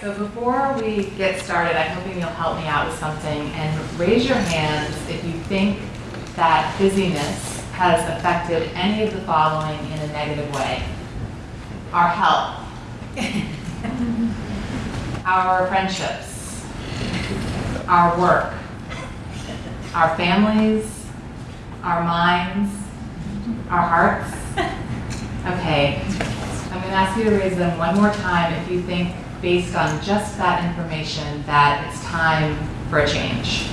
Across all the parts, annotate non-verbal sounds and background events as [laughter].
So before we get started, I'm hoping you'll help me out with something and raise your hands if you think that busyness has affected any of the following in a negative way. Our health, [laughs] our friendships, our work, our families, our minds, our hearts. [laughs] Okay, I'm going to ask you to raise them one more time if you think, based on just that information, that it's time for a change.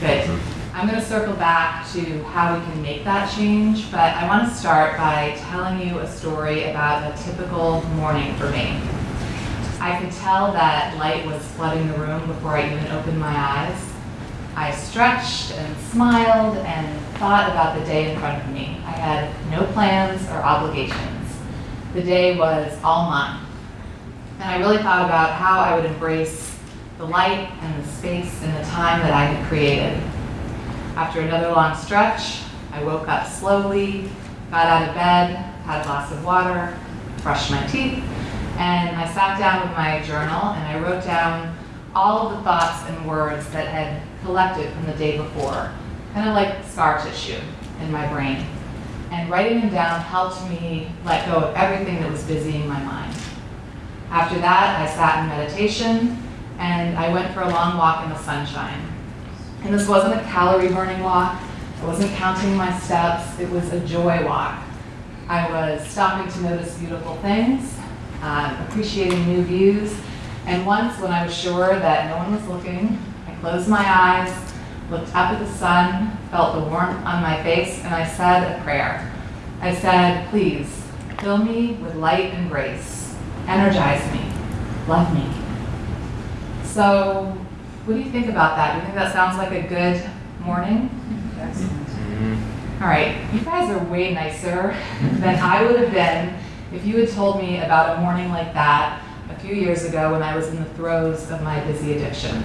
Good. Mm-hmm. I'm going to circle back to how we can make that change, but I want to start by telling you a story about a typical morning for me. I could tell that light was flooding the room before I even opened my eyes. I stretched and smiled and thought about the day in front of me. I had no plans or obligations. The day was all mine. And I really thought about how I would embrace the light and the space and the time that I had created. After another long stretch, I woke up slowly, got out of bed, had a glass of water, brushed my teeth, and I sat down with my journal and I wrote down all of the thoughts and words that had collected from the day before, kind of like scar tissue in my brain. And writing them down helped me let go of everything that was busying my mind. After that, I sat in meditation and I went for a long walk in the sunshine. And this wasn't a calorie burning walk. I wasn't counting my steps. It was a joy walk. I was stopping to notice beautiful things, uh, appreciating new views, and once when I was sure that no one was looking, I closed my eyes, looked up at the sun, felt the warmth on my face, and I said a prayer. I said, please, fill me with light and grace. Energize me. Love me. So, what do you think about that? Do you think that sounds like a good morning? Mm-hmm. All right, you guys are way nicer than I would have been if you had told me about a morning like that a few years ago when I was in the throes of my busy addiction.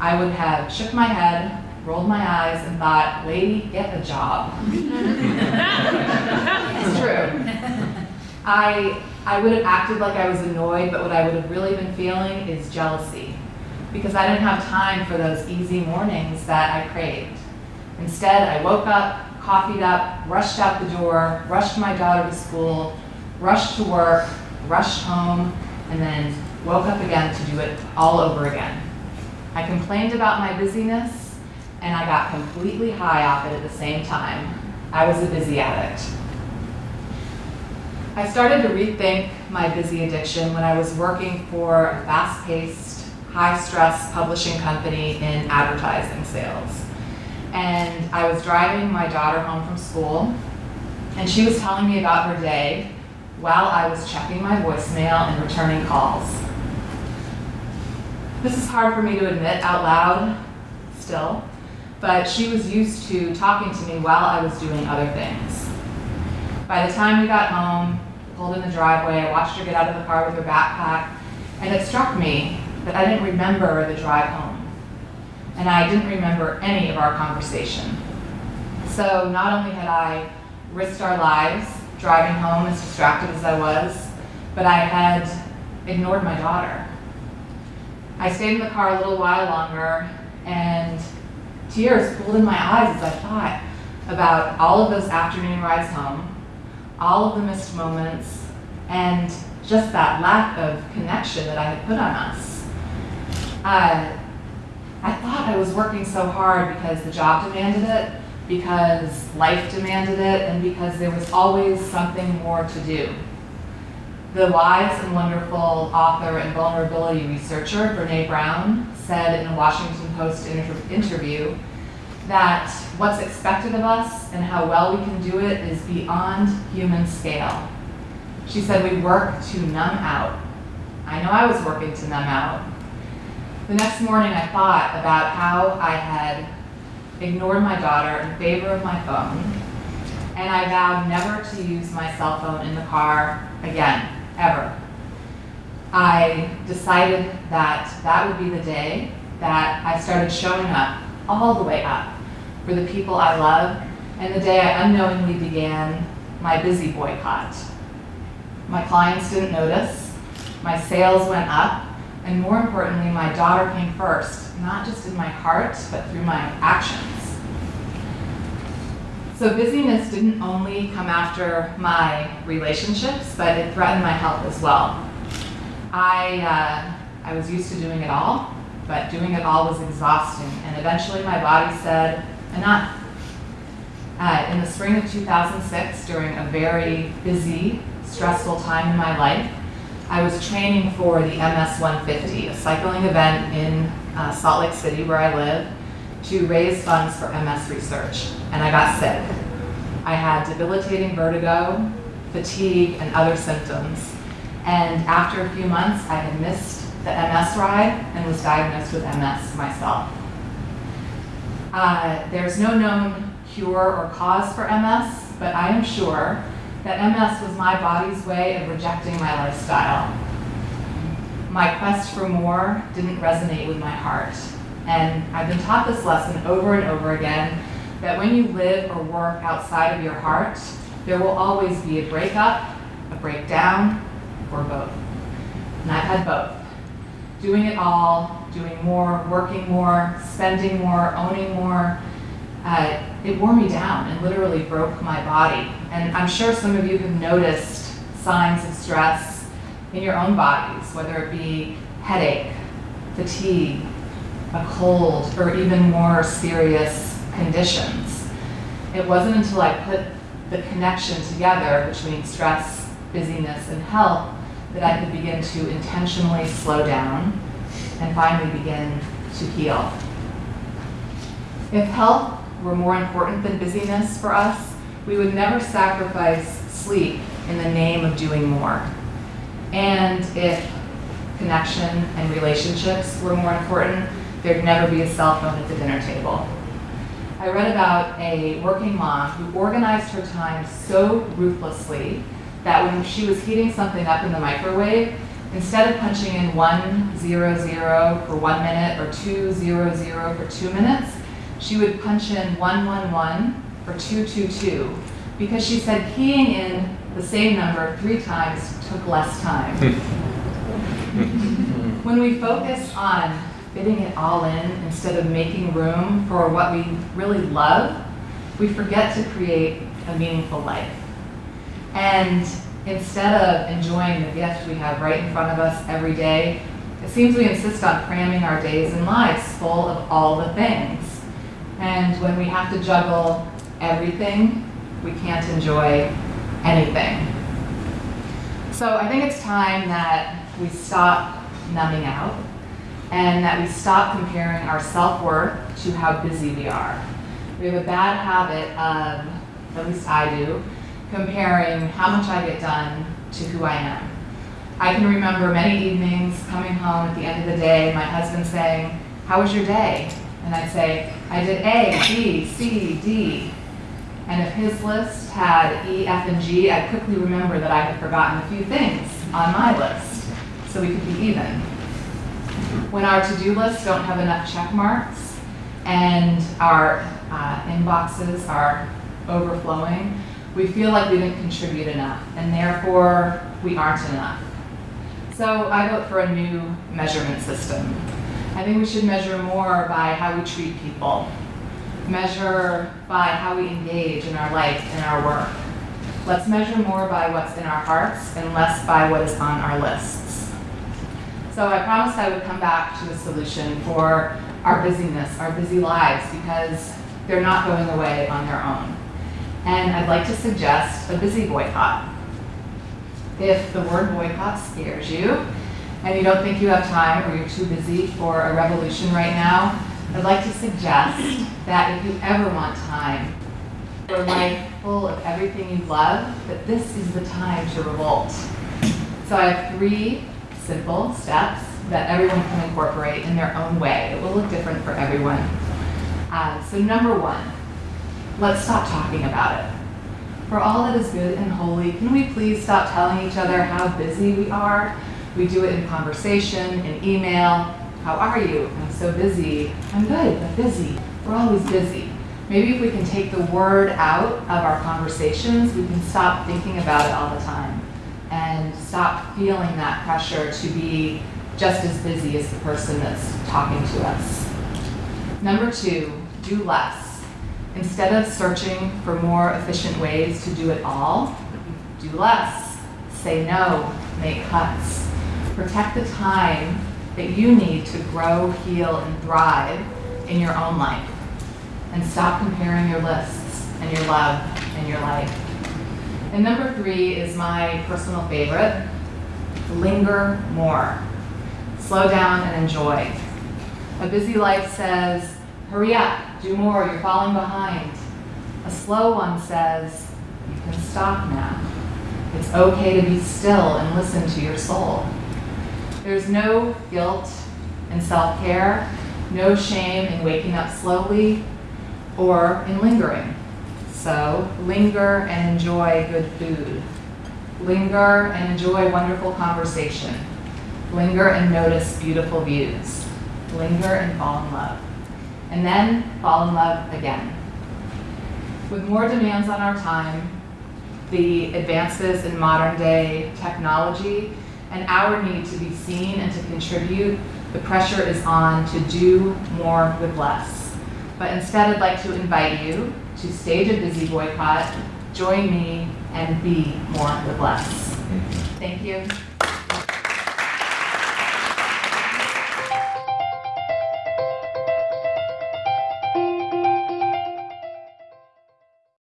I would have shook my head, rolled my eyes, and thought, lady, get a job. [laughs] it's true. I, I would have acted like I was annoyed, but what I would have really been feeling is jealousy because I didn't have time for those easy mornings that I craved. Instead, I woke up, coffeeed up, rushed out the door, rushed my daughter to school, rushed to work, rushed home, and then woke up again to do it all over again. I complained about my busyness, and I got completely high off it at the same time. I was a busy addict. I started to rethink my busy addiction when I was working for a fast-paced, high-stress publishing company in advertising sales. And I was driving my daughter home from school, and she was telling me about her day while I was checking my voicemail and returning calls. This is hard for me to admit out loud still, but she was used to talking to me while I was doing other things. By the time we got home, pulled in the driveway, I watched her get out of the car with her backpack, and it struck me that I didn't remember the drive home. And I didn't remember any of our conversation. So not only had I risked our lives driving home as distracted as I was, but I had ignored my daughter. I stayed in the car a little while longer, and tears pooled in my eyes as I thought about all of those afternoon rides home, all of the missed moments, and just that lack of connection that I had put on us. Uh, I thought I was working so hard because the job demanded it, because life demanded it, and because there was always something more to do. The wise and wonderful author and vulnerability researcher, Brene Brown, said in a Washington Post inter interview that what's expected of us and how well we can do it is beyond human scale. She said we work to numb out. I know I was working to numb out. The next morning I thought about how I had ignored my daughter in favor of my phone, and I vowed never to use my cell phone in the car again, ever. I decided that that would be the day that I started showing up, all the way up, for the people I love, and the day I unknowingly began my busy boycott. My clients didn't notice. my sales went up, and more importantly, my daughter came first, not just in my heart, but through my actions. So busyness didn't only come after my relationships, but it threatened my health as well. I, uh, I was used to doing it all, but doing it all was exhausting, and eventually my body said, enough. Uh, in the spring of 2006, during a very busy, stressful time in my life, I was training for the MS 150, a cycling event in uh, Salt Lake City, where I live, to raise funds for MS research, and I got sick. I had debilitating vertigo, fatigue, and other symptoms. And after a few months, I had missed the MS ride and was diagnosed with MS myself. Uh, there's no known cure or cause for MS, but I am sure that MS was my body's way of rejecting my lifestyle. My quest for more didn't resonate with my heart. And I've been taught this lesson over and over again that when you live or work outside of your heart, there will always be a breakup, a breakdown, or both. And I've had both. Doing it all, doing more, working more, spending more, owning more, uh, it wore me down and literally broke my body. And I'm sure some of you have noticed signs of stress in your own bodies, whether it be headache, fatigue, a cold, or even more serious conditions. It wasn't until I put the connection together between stress, busyness, and health that I could begin to intentionally slow down and finally begin to heal. If health were more important than busyness for us, we would never sacrifice sleep in the name of doing more. And if connection and relationships were more important, there'd never be a cell phone at the dinner table. I read about a working mom who organized her time so ruthlessly that when she was heating something up in the microwave, instead of punching in 100 for one minute or 200 for two minutes, she would punch in 111 for 222 because she said keying in the same number three times took less time. [laughs] when we focus on fitting it all in instead of making room for what we really love, we forget to create a meaningful life. And instead of enjoying the gift we have right in front of us every day, it seems we insist on cramming our days and lives full of all the things. And when we have to juggle everything, we can't enjoy anything. So I think it's time that we stop numbing out and that we stop comparing our self-worth to how busy we are. We have a bad habit of, at least I do, comparing how much I get done to who I am. I can remember many evenings coming home at the end of the day, my husband saying, how was your day? And I'd say, I did A, B, C, D. And if his list had E, F, and G, I'd quickly remember that I had forgotten a few things on my list, so we could be even when our to-do lists don't have enough check marks and our uh, inboxes are overflowing, we feel like we didn't contribute enough, and therefore we aren't enough. So I vote for a new measurement system. I think we should measure more by how we treat people, measure by how we engage in our life and our work. Let's measure more by what's in our hearts and less by what is on our lists. So I promised I would come back to a solution for our busyness, our busy lives, because they're not going away on their own. And I'd like to suggest a busy boycott. If the word boycott scares you, and you don't think you have time or you're too busy for a revolution right now, I'd like to suggest that if you ever want time for life full of everything you love, that this is the time to revolt. So I have three simple steps that everyone can incorporate in their own way. It will look different for everyone. Uh, so number one, let's stop talking about it. For all that is good and holy, can we please stop telling each other how busy we are? We do it in conversation, in email. How are you? I'm so busy. I'm good, but busy. We're always busy. Maybe if we can take the word out of our conversations, we can stop thinking about it all the time. and stop feeling that pressure to be just as busy as the person that's talking to us. Number two, do less. Instead of searching for more efficient ways to do it all, do less. Say no, make cuts. Protect the time that you need to grow, heal, and thrive in your own life. And stop comparing your lists and your love and your life. And number three is my personal favorite linger more. Slow down and enjoy. A busy life says, hurry up, do more, you're falling behind. A slow one says, you can stop now. It's okay to be still and listen to your soul. There's no guilt in self care, no shame in waking up slowly or in lingering. So, linger and enjoy good food. Linger and enjoy wonderful conversation. Linger and notice beautiful views. Linger and fall in love. And then fall in love again. With more demands on our time, the advances in modern day technology, and our need to be seen and to contribute, the pressure is on to do more with less. But instead, I'd like to invite you to stage a busy boycott, join me, and be more with less. Thank you.